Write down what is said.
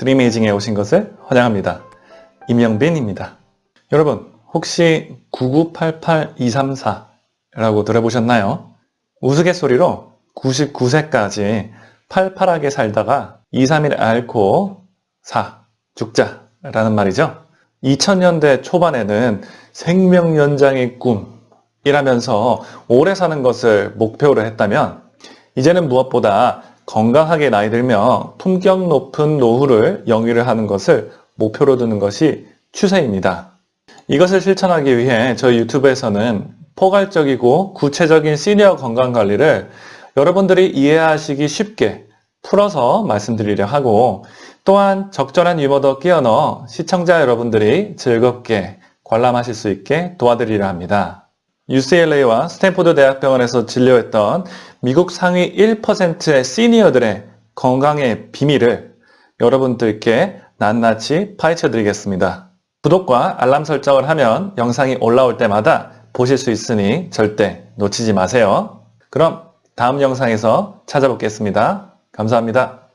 드림에이징에 오신 것을 환영합니다. 임영빈입니다. 여러분 혹시 9988234라고 들어보셨나요? 우스갯소리로 99세까지 팔팔하게 살다가 2, 3일 앓고 사, 죽자 라는 말이죠. 2000년대 초반에는 생명 연장의 꿈이라면서 오래 사는 것을 목표로 했다면 이제는 무엇보다 건강하게 나이 들며 품격 높은 노후를 영위를 하는 것을 목표로 두는 것이 추세입니다. 이것을 실천하기 위해 저희 유튜브에서는 포괄적이고 구체적인 시니어 건강관리를 여러분들이 이해하시기 쉽게 풀어서 말씀드리려 하고 또한 적절한 유머도 끼워 넣어 시청자 여러분들이 즐겁게 관람하실 수 있게 도와드리려 합니다. UCLA와 스탠포드 대학병원에서 진료했던 미국 상위 1%의 시니어들의 건강의 비밀을 여러분들께 낱낱이 파헤쳐 드리겠습니다. 구독과 알람 설정을 하면 영상이 올라올 때마다 보실 수 있으니 절대 놓치지 마세요. 그럼 다음 영상에서 찾아뵙겠습니다. 감사합니다.